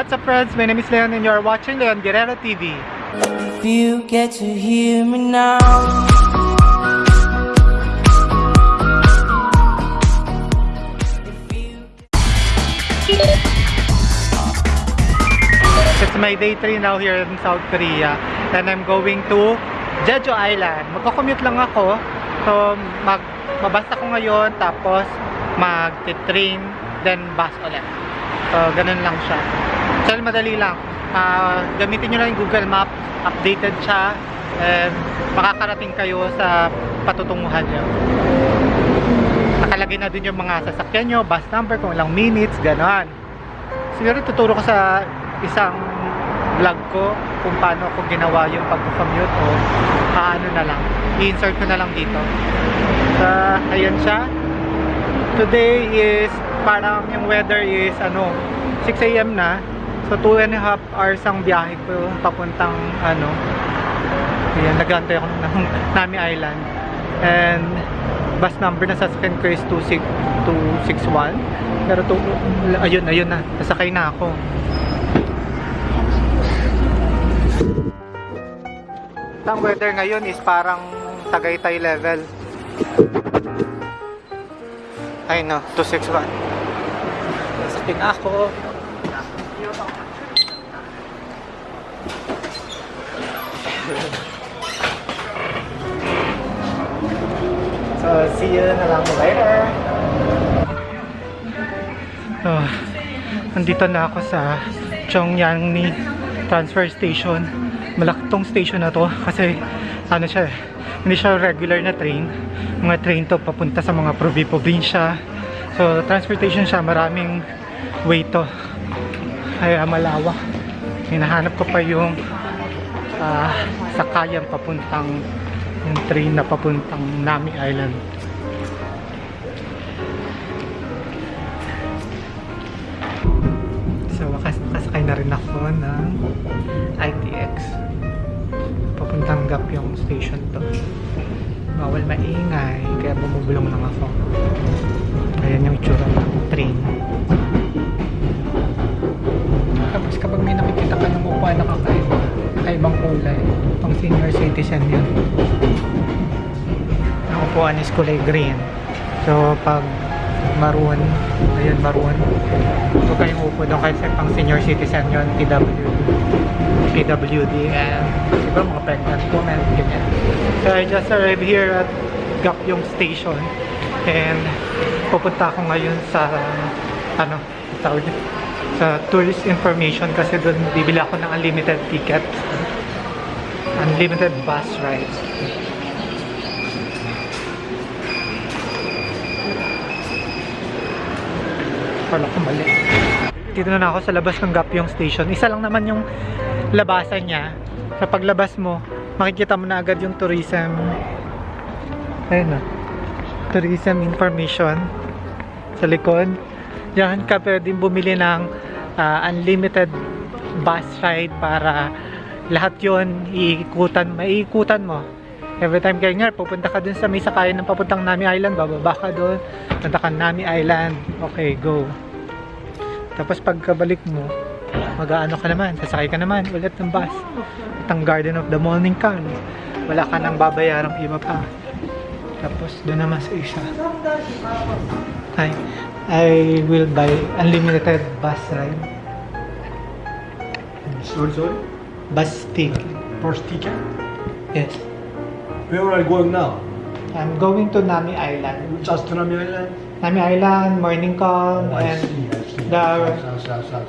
what's up friends? My name is Leon and you're watching Leon Guerrero TV. If you get to hear me now. It's my day 3 now here in South Korea and I'm going to Jeju Island. Magko-commute lang ako. So, mag mabas ako ngayon tapos mag-train then bus ulit. So, ganun lang siya. So, madali lang. Ah, gamitin nyo lang yung Google Maps. Updated siya. And makakarating kayo sa patutunguhan nyo. Nakalagay na dun yung mga sasakyan nyo, bus number, kung ilang minutes, gano'n. Siguro tuturo ko sa isang vlog ko kung paano ko ginawa yung pag-commute o paano na lang. I-insert ko na lang dito. So, ayan siya. Today is parang yung weather is ano 6 a.m. na. So 2 and a half hours ang biyahe ko papuntang ano. Ayan, nagantay ako ng Nami Island. And bus number na sasakyan ko is 26 261. Pero to, ayun, ayun na. Nasakay na ako. Ang weather ngayon is parang Tagaytay level. Ay no, 261. Nasakay na ako. So, see you na lang later. Oh, nandito na ako sa Chongyangni transfer station. Malaki tong station na to kasi ano siya eh, hindi siya regular na train. Mga train to papunta sa mga probi-probinsya. So, transportation siya, maraming way to. Kaya malawak. Hinahanap ko pa yung ah, sakayan papuntang yung train na papuntang Nami Island. So, wakas nakasakay na rin ako ng ITX. Papuntang Gap yung station to. Bawal maingay, kaya bumubulong lang ako. Ayan yung itsura ng train. Senior citizen yun. Ang upuan is kulay green. So pag maroon, ayun maroon, huwag kayong upo doon kasi pang senior citizen yun, PWD. PWD and siguro mga pregnant women, ganyan. So I just arrived here at Gapyong Station and pupunta ako ngayon sa ano, tawag sa tourist information kasi doon bibili ako ng unlimited ticket unlimited bus rides Wala ko mali. Dito na ako sa labas ng Gapyong Station. Isa lang naman yung labasan niya. Sa paglabas mo, makikita mo na agad yung tourism. Ayun na. Tourism information. Sa likod. Diyan ka pwedeng bumili ng ah, unlimited bus ride para lahat yon iikutan, maiikutan mo. Every time kaya nga, pupunta ka dun sa may sakayan ng papuntang Nami Island, bababa ka dun, punta ka Nami Island, okay, go. Tapos pagkabalik mo, mag-aano ka naman, sasakay ka naman ulit ng bus. At Garden of the Morning Can, wala ka nang babayarang iba pa. Tapos doon naman sa isa. Hi, I will buy unlimited bus ride. Sorry, sorry. Bus ticket. First ticket. Yes. Where are you going now? I'm going to Nami Island. Just to Nami Island. Nami Island, Morning Calm, Oh, I and see, I see. the Yes, yes, yes,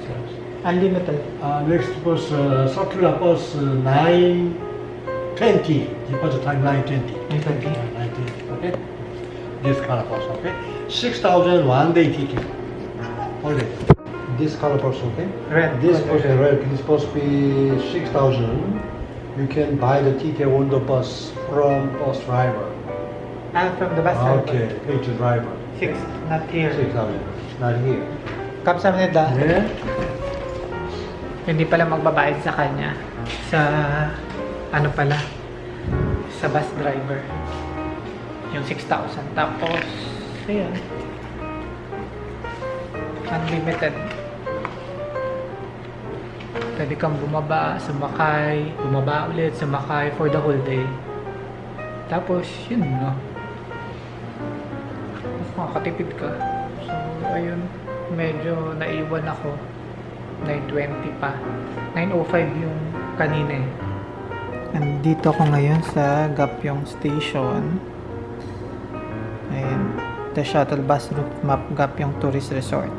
unlimited. Uh, next bus, uh, circular bus uh, 920. Departure time 920. 9:20. Uh, 920. Okay. This kind of bus. Okay. 6,000 one day ticket. Holiday. This color bus. Okay. Red. This bus is red. This bus be 6,000. You can buy the ticket on the bus from bus driver. Ah, from the bus driver. Okay. Pay to driver. Six, not here. 6,000. Not here. Kapsamnida, Yeah. hindi pala magbabayad sa kanya. Sa, ano pala, sa bus driver. Yung 6,000. Tapos, ayun. Unlimited. Pwede kang bumaba, sumakay, bumaba ulit, sumakay for the whole day. Tapos, yun no. Mas makakatipid ka. So, ayun. Medyo naiwan ako. 9.20 pa. 9.05 yung kanina eh. Nandito ako ngayon sa Gapyong Station. Ayan. The shuttle bus route map Gapyong Tourist Resort.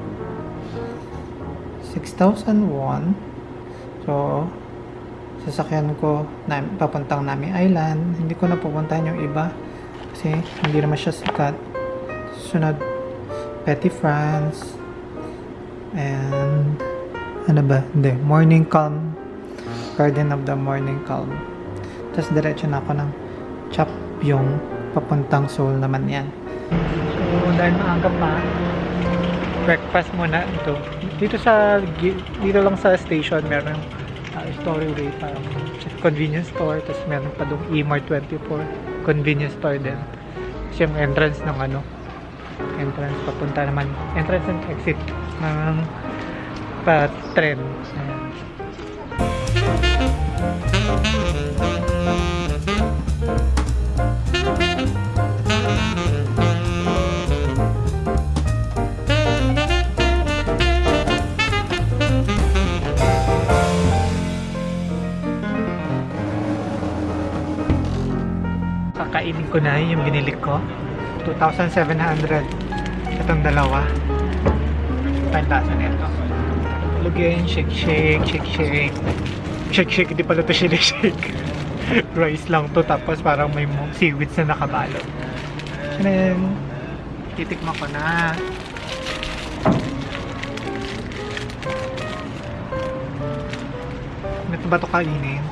6,001. So, sasakyan ko na, papuntang Nami Island. Hindi ko na pupuntahan yung iba kasi hindi naman siya sikat. Sunod, Petty France. And, ano ba? Hindi, Morning Calm. Garden of the Morning Calm. Tapos diretso na ako ng Chap yung papuntang Seoul naman yan. So, dahil maaga pa, breakfast muna ito. Dito sa dito lang sa station meron uh, Storyway parang convenience store tapos meron pa dong Emart 24 convenience store din. Kasi yung entrance ng ano entrance papunta naman entrance and exit ng pa tren. Ayan. Na yung binili ko. 2,700. Itong dalawa. Pantaso nito. Lugin, shake, shake, shake, shake. Shake, shake. Hindi pala ito shake, shake. Rice lang to. Tapos parang may seaweeds na nakabalot. And then, titikman ko na. Ito ba ito kainin?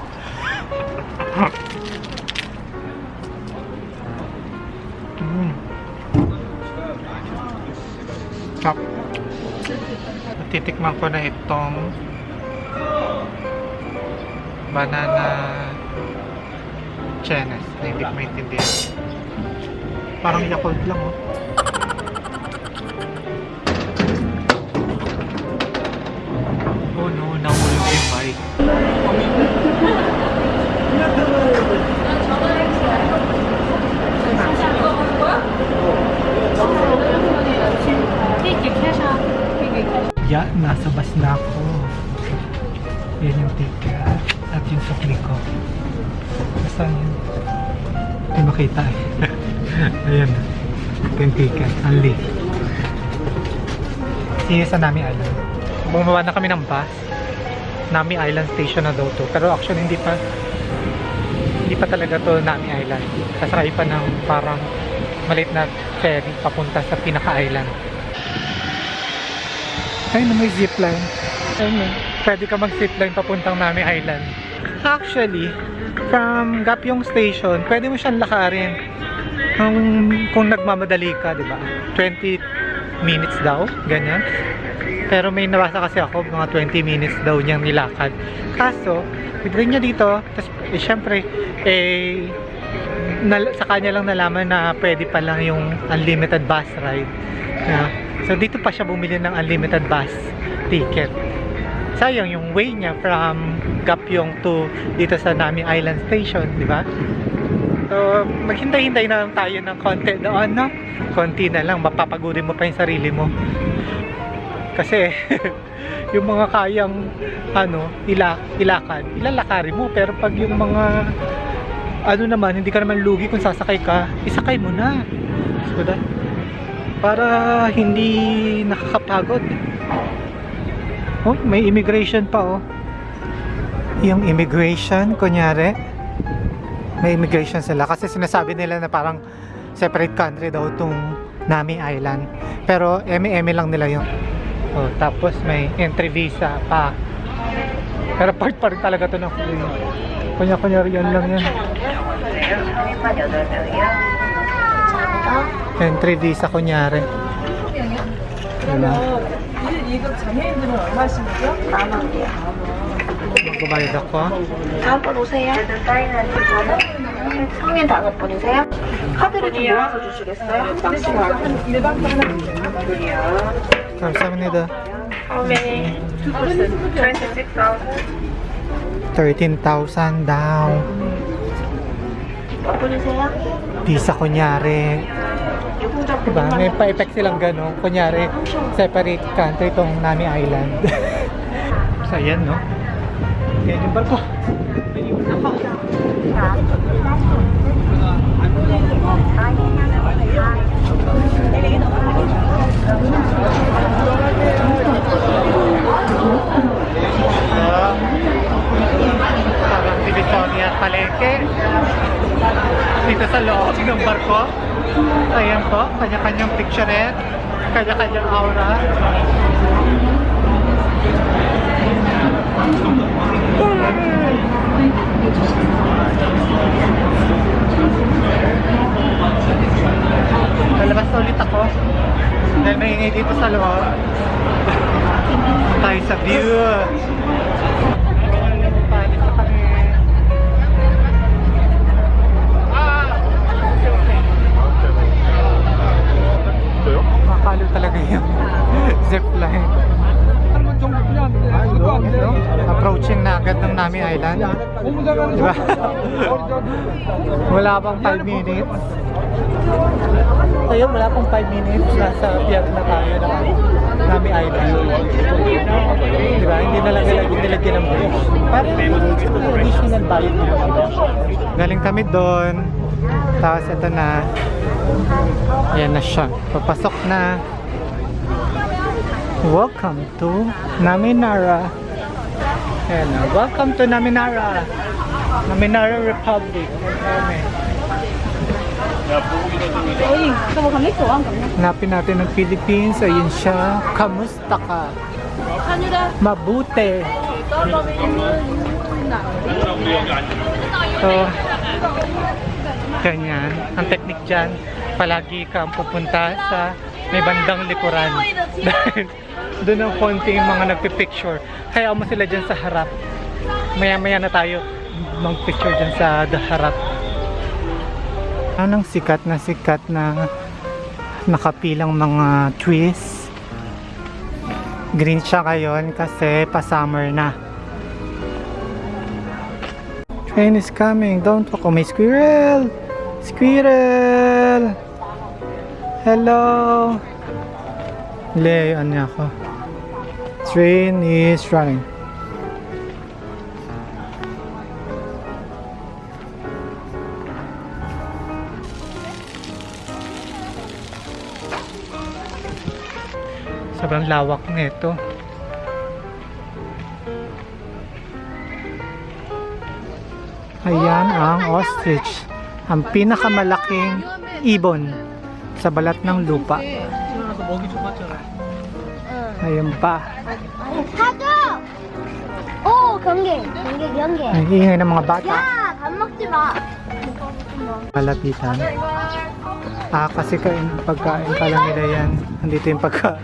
Titikman ko na itong banana chenes na hindi ko maintindihan. Parang Yakult lang oh. Nasa bus na ako. Yan yung ticket at yung sukli ko. Saan yun? Hindi makita eh. Ayan. Ito yung ticket. Only. Sige sa Nami Island. Bumaba na kami ng bus. Nami Island Station na daw to. Pero actually hindi pa hindi pa talaga to Nami Island. Sasakay pa ng parang maliit na ferry papunta sa pinaka-island. Ay, na may zipline. Ayun. Pwede ka mag-zipline papuntang Nami Island. Actually, from Gapyong Station, pwede mo siyang lakarin. Kung, kung nagmamadali ka, di ba? 20 minutes daw, ganyan. Pero may nabasa kasi ako, mga 20 minutes daw niyang nilakad. Kaso, pagdating niya dito, tapos, eh, syempre, eh, nal- sa kanya lang nalaman na pwede pa lang yung unlimited bus ride. Na, so dito pa siya bumili ng unlimited bus ticket. Sayang yung way niya from Gapyong to dito sa Nami Island Station, di ba? So, maghintay-hintay na lang tayo ng konti doon, no? Konti na lang, mapapagurin mo pa yung sarili mo. Kasi, yung mga kayang, ano, ila, ilakad, ilalakarin mo. Pero pag yung mga, ano naman, hindi ka naman lugi kung sasakay ka, isakay mo na. So, that, para hindi nakakapagod. Oh, may immigration pa, oh. Yung immigration, kunyari, may immigration sila kasi sinasabi nila na parang separate country daw tong Nami Island. Pero eme-eme lang nila yun. Oh, tapos may entry visa pa. Pero part pa rin talaga to ng free. Kunya-kunya yan lang yan. Entry visa kunyari. Diba? 이거 장애인들은 얼마씩이죠? 만 원이요. Magbabayad ako. 다음 번 오세요. 성인 다섯 분이세요? 카드를 좀 모아서 주시겠어요? 일반 하나 감사합니다. How many? Two person. 26,000. 13,000 daw. Visa kunyari. Diba? May pa-effect silang gano'n. Kunyari, separate country tong Nami Island. so, ayan, no? Ayan yung barko. Ayan yung barko. Ayan yung barko. Divisoria at Palengke. Dito sa loob ng barko. Ayan po, kanya-kanyang picturette, kanya-kanyang aura. Lalabas ulit ako. Dahil maingay dito sa loob. Tayo sa view. Makakalo talaga yung zipline. Approaching na agad ng Nami Island. Diba? wala pang 5 minutes. So yun, wala pang 5 minutes. Nasa pier na tayo ng Nami Island. Diba? Hindi na lang nilagyan, ng bridge. Parang additional bayad nila. Galing kami doon. Tapos ito na. Ayan na siya. Papasok na. Welcome to Naminara. Ayan na. Welcome to Naminara. Naminara Republic. Ayan. Hanapin natin ng Philippines. Ayun siya. Kamusta ka? Mabuti. So, ganyan. Ang technique dyan, palagi kang pupunta sa may bandang likuran. Dahil doon ang konti yung mga nagpipicture. Kaya mo sila dyan sa harap. Maya-maya na tayo mag-picture dyan sa the harap. Anong sikat na sikat na nakapilang mga trees. Green siya ngayon kasi pa-summer na. Train is coming. Don't walk. Oh, may squirrel! Squirrel! Hello! Layan niya ako. Train is running. Sobrang lawak nito. Ayan ang ostrich Ang pinakamalaking ibon sa balat ng lupa. Ayun pa. 사줘! 오, 경계. 경계, 경계. Ang ingay ng mga bata. 야, 밥 먹지 마. Malapitan. Ah, kasi kain, pagkain pala nila yan. Andito yung pagkain.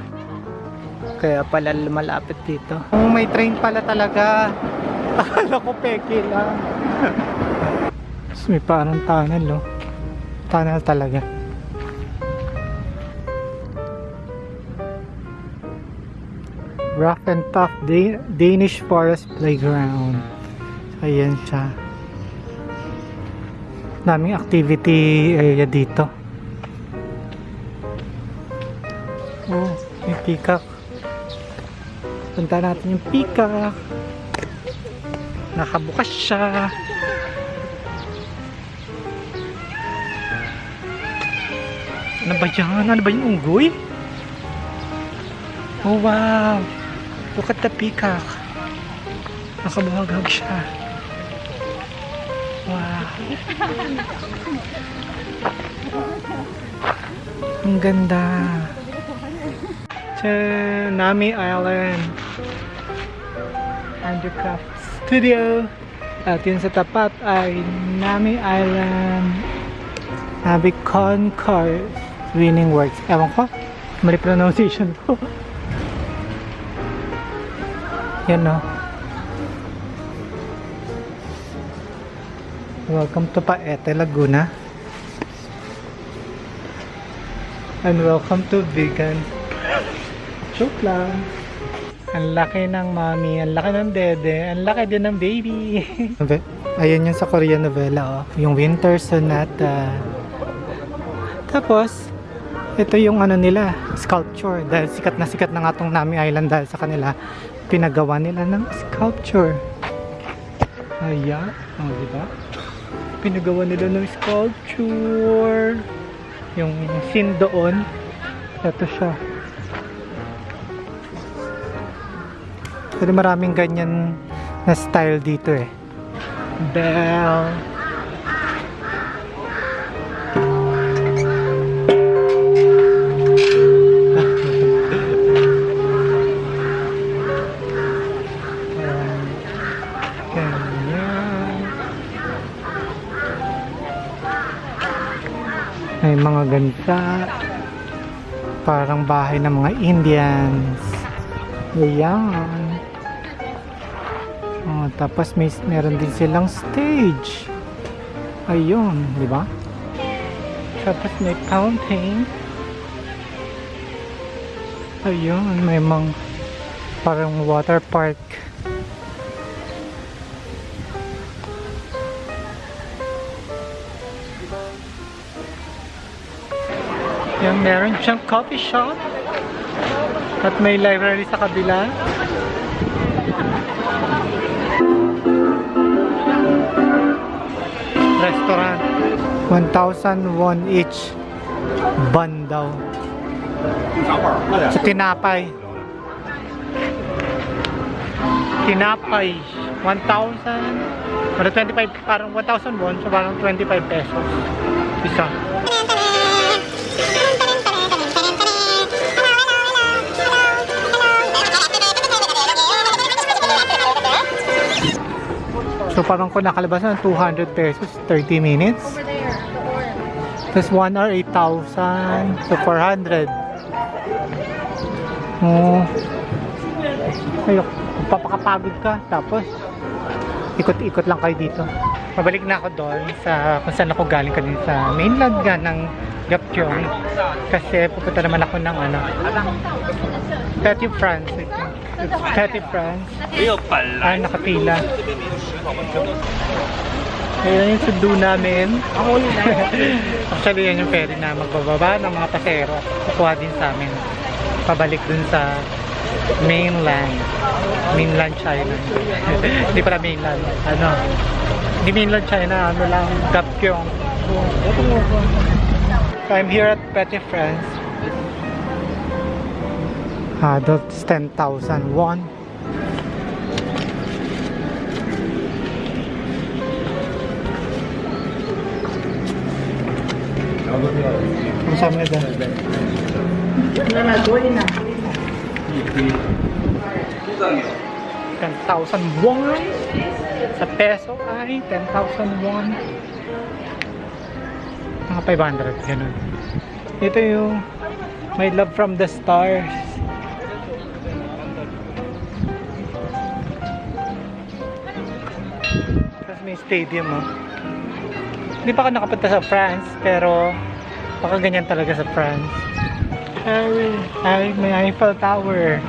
Kaya pala malapit dito. Oh, may train pala talaga. Akala ko peke lang. Tapos may parang tunnel, no? Tunnel talaga. Rough and tough Da- Danish Forest Playground. Ayan siya. Daming activity area dito. Oh, may peacock. Punta natin yung peacock. Nakabukas siya. Ano ba yan? Ano ba yung unggoy? Oh wow! Look at the peacock. Nakabuhagag siya. Wow! Ang ganda. Tcha, Nami Island. Handicraft Studio. At yun sa tapat ay Nami Island. Nabi Concourse Winning Works. Ewan ko. Mali pronunciation ko. Yan no. Welcome to Paete, Laguna. And welcome to Vegan. Joke lang. Ang laki ng mommy, ang laki ng dede, ang laki din ng baby. Ayan yung sa Korean novela, oh. Yung Winter Sonata. Tapos, ito yung ano nila, sculpture. Dahil sikat na sikat na nga tong Nami Island dahil sa kanila, pinagawa nila ng sculpture. Ayan, oh, di ba? Pinagawa nila ng sculpture. Yung scene doon, ito siya. Pero maraming ganyan na style dito eh. Bell. Ganda. Parang bahay ng mga Indians. Ayan. Oh, tapos may meron din silang stage. Ayun, di ba? Tapos may fountain. Ayun, may mga parang water park. Yan, meron siyang coffee shop. At may library sa kabila. Restaurant. 1,000 won each. Ban daw. Sa tinapay. Tinapay. 1,000. Parang 25, parang 1,000 won. So parang 25 pesos. Isa. So parang kung nakalabas na 200 pesos, 30 minutes. Tapos 1 hour, 8,000. So 400. Oh. Ayok, papakapagod ka. Tapos, ikot-ikot lang kayo dito. Pabalik na ako doon sa kung saan ako galing kanina sa mainland nga ng Gapcheong. Kasi pupunta naman ako ng ano, Petit France, I think. It's Petit France. Ay, nakapila. Ayan yung sundo namin. Actually, yan yung ferry na magbababa ng mga pasero. Kukuha din sa amin. Pabalik dun sa mainland. Mainland China. Hindi pala mainland. Ano? Hindi mainland China. Ano lang. Gapkyong. So, I'm here at Petit France. Adults 10,000 won. Ang sabi nila dyan? 10,000 won. Sa peso ay 10,000 won. Mga 500, ganun. Ito yung My Love from the Stars. May stadium oh. Hindi pa ako nakapunta sa France, pero baka ganyan talaga sa France. Ay, ay, may Eiffel Tower.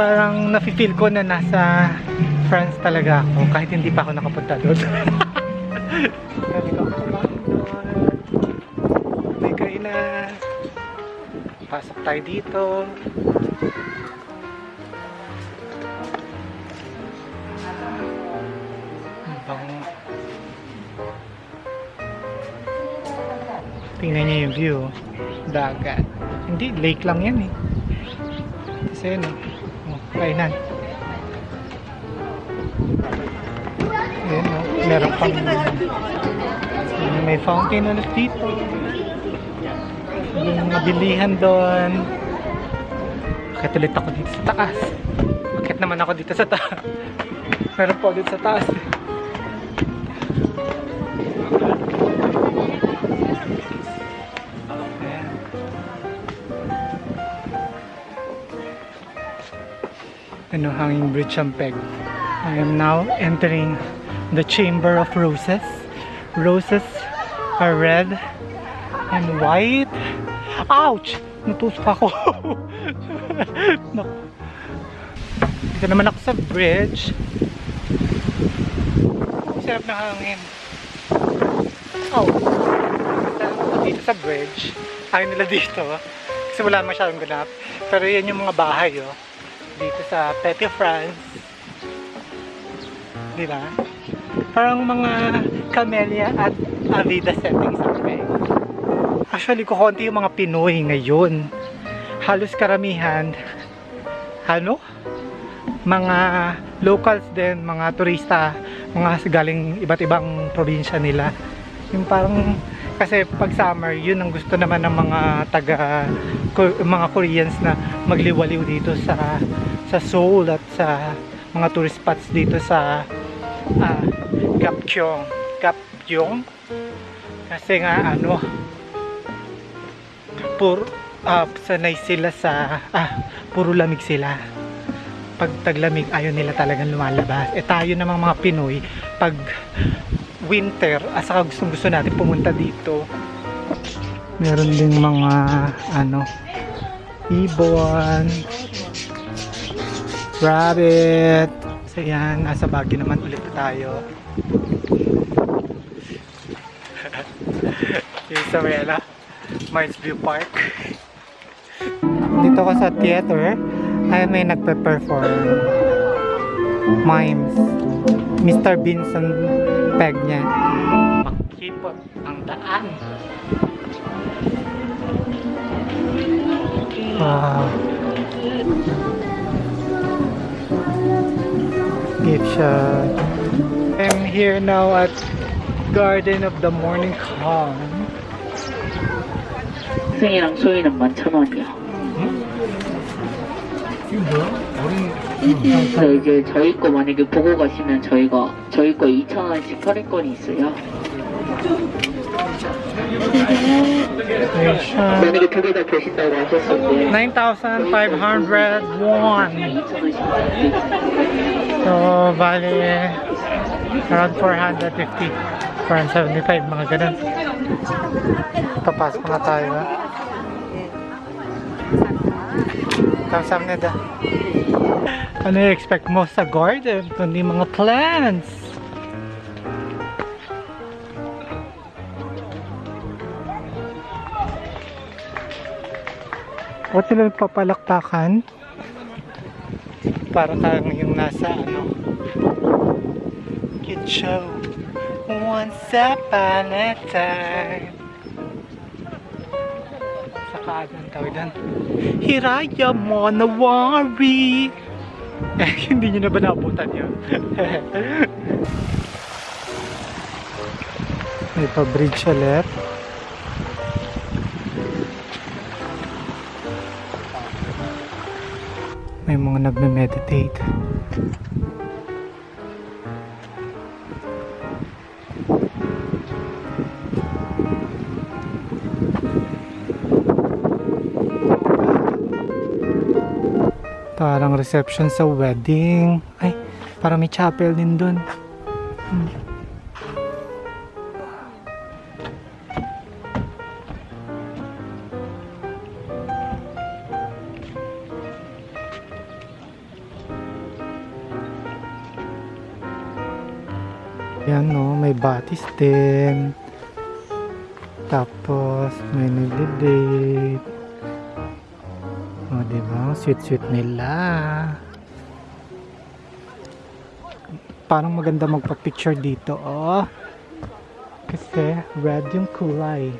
Parang nafe-feel ko na nasa France talaga ako kahit hindi pa ako nakapunta doon. tayo dito. Tingnan niyo yung view. Dagat. Hindi, lake lang yan eh. Kasi yun eh. Oh, kainan. Ayan oh. Meron pang may fountain ulit dito. Yung mabilihan doon. Bakit ulit ako dito sa taas? Bakit naman ako dito sa taas? Meron pa ulit sa taas. Ano, hanging bridge ang peg. I am now entering the Chamber of Roses. Roses are red and white. Ouch! Natusok ako. Dito naman ako sa bridge. Sarap na hangin. Oh. Dito sa bridge. Ayaw nila dito. Kasi wala masyadong ganap. Pero yan yung mga bahay, oh. Dito sa Petite France. Di ba? Parang mga camellia at avida settings something. Actually, kukunti yung mga Pinoy ngayon. Halos karamihan, ano? Mga locals din, mga turista, mga galing iba't ibang probinsya nila. Yung parang, kasi pag summer, yun ang gusto naman ng mga taga, mga Koreans na magliwaliw dito sa sa Seoul at sa mga tourist spots dito sa ah, Gapcheong. Gapcheong? Kasi nga ano, puro ah, sanay sila sa ah, puro lamig sila. Pag taglamig ayaw nila talagang lumalabas. Eh tayo namang mga Pinoy pag winter asa gustong gusto natin pumunta dito meron ding mga ano ibon rabbit so yan nasa Baguio naman ulit tayo. Isabela Mars View Park. Dito ko sa theater ay may nagpe-perform mimes. Mr. Vincent Peg niya. Makipot ang daan. Wow. Gift shop. I'm here now at Garden of the Morning Calm. 승이랑 소희는 11,000원이요. 그래서 이제 저희 거 만약에 보고 가시면 저희가 저희 거 2,000원씩 할인권이 있어요. 만약에 두 개 다 보신다고 하셨을 때9,500 won. 2,000원씩 할수 있어요. So, bali, around 450. 475, mga ganun. Papasok na tayo. ha? Kamsamnida. Ano yung expect mo sa garden? Kundi mga plants. O sila nagpapalakpakan? Para kang yung nasa ano Kid show Once upon a time Saka anong tawag doon Hiraya mo na worry Eh, hindi nyo na ba naabutan yun? May pa-bridge ulit May mga nagme-meditate. Parang reception sa wedding. Ay, parang may chapel din dun. Hmm. Yan no, may batis din. Tapos may nagde-date. O, diba? Ang Sweet-sweet nila. Parang maganda magpa-picture dito, oh. Kasi red yung kulay.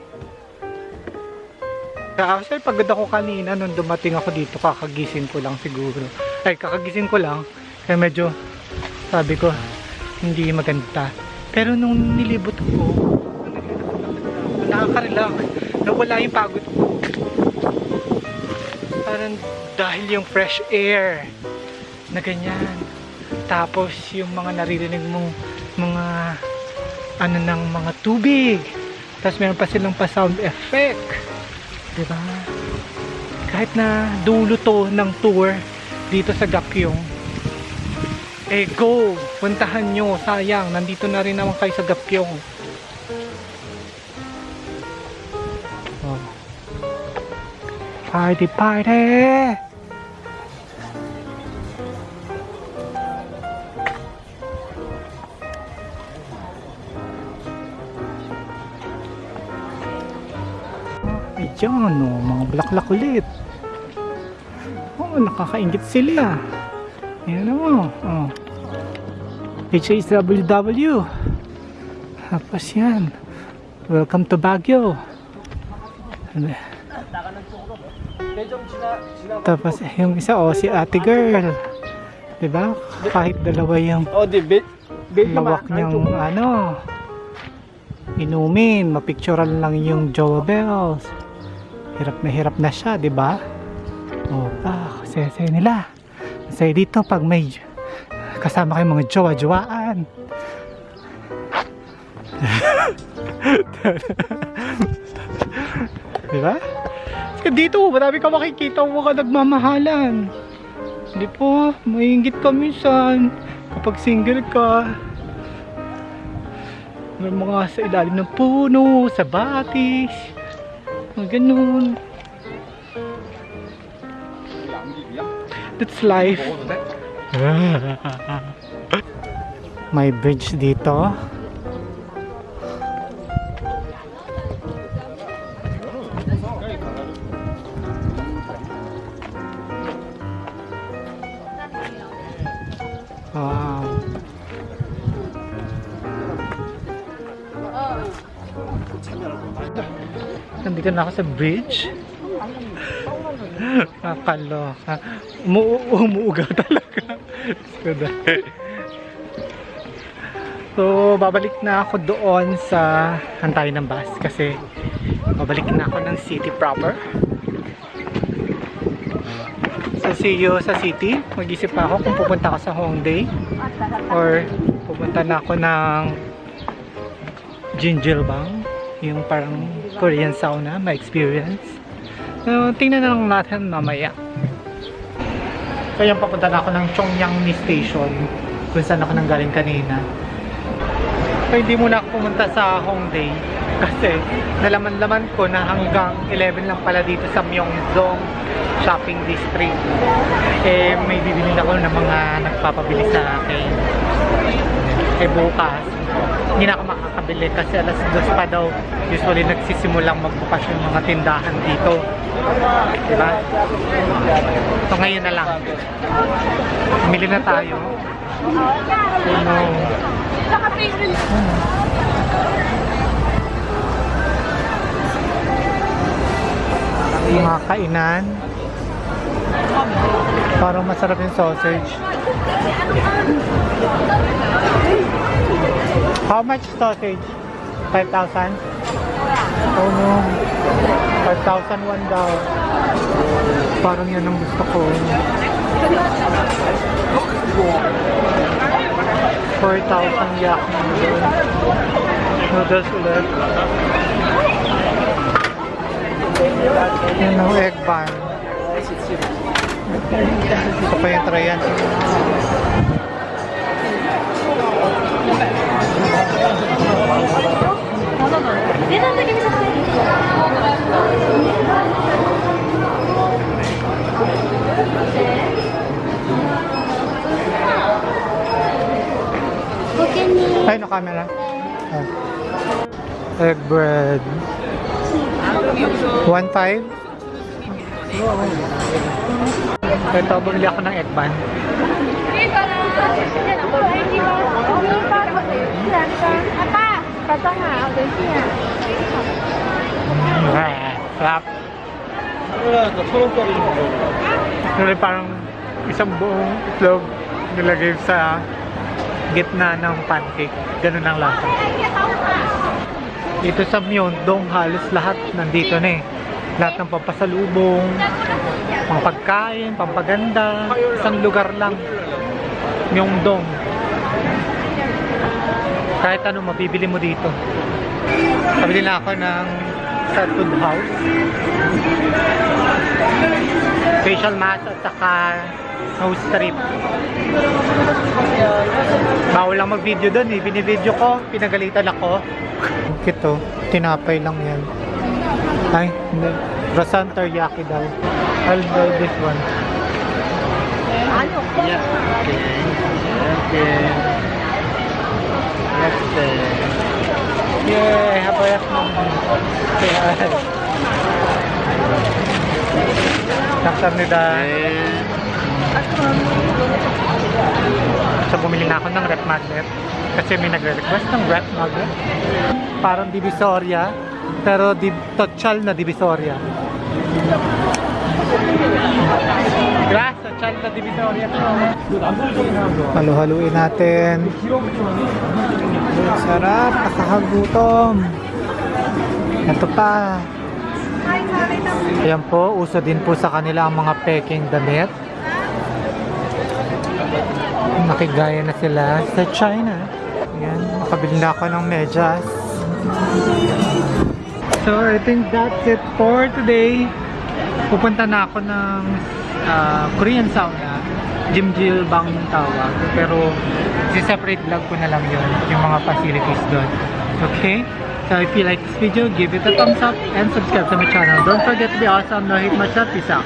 Actually, pagod ako kanina nung dumating ako dito, kakagising ko lang siguro. Ay, kakagising ko lang. Kaya medyo, sabi ko, hindi maganda. Pero nung nilibot ko, nakaka-relax. Nawala yung pagod ko. Parang dahil yung fresh air na ganyan. Tapos yung mga naririnig mong mga ano ng mga tubig. Tapos meron pa silang pa sound effect. ba? Kahit na dulo to ng tour dito sa Gapyong. Eh go! Puntahan nyo, sayang. Nandito na rin naman kayo sa Gapyong. Party party! Ayan, oh, mga bulaklak ulit. Oh, nakakaingit sila. Yan mo. Oh. HHWW. Tapos yan. Welcome to Baguio. Ano? Tapos yung isa, oh, si ate girl. Diba? Kahit dalawa yung Oh, di bit. Bit lawak niyang ano. Inumin, mapicturean lang yung Jowa Bells. Hirap na hirap na siya, di ba? O pa, kasi nila. Masaya dito pag may kasama kayong mga jowa-jowaan. di ba? Kasi dito, marami ka makikita mga nagmamahalan. Hindi po, maingit ka minsan kapag single ka. May mga sa ilalim ng puno, sa batis, mga ganun. That's life. May bridge dito. Nandito na ako sa bridge. Nakakaloka. Umu umuugaw talaga. so, babalik na ako doon sa hantay ng bus kasi babalik na ako ng city proper. So, see you sa city. Mag-isip pa ako kung pupunta ako sa Hongdae or pupunta na ako ng Jinjilbang yung parang Korean sauna, my experience. So, tingnan na lang natin mamaya. Yung papunta na ako ng Chongyangni Station kung saan ako nang galing kanina. So, hindi muna ako pumunta sa Hongdae kasi nalaman-laman ko na hanggang 11 lang pala dito sa Myeongdong Shopping District. Eh, may bibili ako ng mga nagpapabili sa akin. Eh, bukas, hindi na ako makakabili kasi alas dos pa daw. Usually nagsisimulang magbukas yung mga tindahan dito. Diba? so ngayon na lang. Bumili na tayo. Oh no yung mga kainan. Parang masarap yung sausage How much sausage? 5,000? Oh no. 5,000 one daw. Parang yan ang gusto ko. 4,000 yak noodles. Noodles ulit. Yan ang egg bun. Ito pa yung trayan. Ay, no camera. Ah. Egg bread. 1.5? Ito, bumili ako ng egg bun. ประต้องหาเอาเลยเนี่ย Rap. Ah, Tuloy parang isang buong itlog nilagay sa gitna ng pancake. Ganun ang lasa. Dito sa halos lahat nandito na eh. Lahat ng pampasalubong, pagkain, pampaganda, isang lugar lang. Myeongdong. Kahit ano mabibili mo dito. Pabili na ako ng sa food house. Facial mask at saka Nose strip. Bawal lang mag-video doon eh. Binibideo ko, pinagalitan ako. Ito, tinapay lang yan. Ay, hindi. Croissant teriyaki daw. I'll buy this one. Yeah. Okay. Next day. Yay! Habayas mo. Kaya. Kamsahamnida. So bumili na ako ng rep magnet. Kasi may nagre-request ng rep magnet. Parang divisoria. Pero di, total na divisoria. Grass, total na divisoria. Halo-haluin natin. Sarap, nakakagutom. Ito pa. Ayan po, uso din po sa kanila ang mga peking damit. Nakigaya na sila sa China. Ayan, makabili na ako ng medyas. So, I think that's it for today. Pupunta na ako ng ah, Korean sauna. Jimjil bang tawag. Pero, si-separate vlog ko na lang yun. Yung mga facilities doon. Okay? So, if you like this video, give it a thumbs up and subscribe to my channel. Don't forget to be awesome. No hate much love. Peace out.